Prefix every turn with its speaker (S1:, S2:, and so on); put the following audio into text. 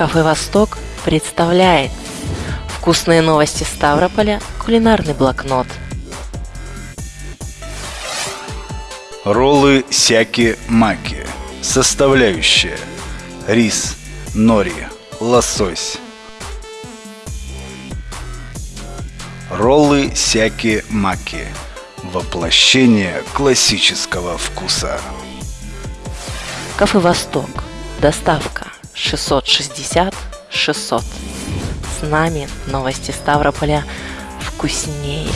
S1: Кафе «Восток» представляет Вкусные новости Ставрополя, кулинарный блокнот.
S2: Роллы сяки-маки. Составляющие. Рис, нори, лосось. Роллы сяки-маки. Воплощение классического вкуса.
S1: Кафе «Восток». Доставка 660 600. С нами новости Ставрополя вкуснее.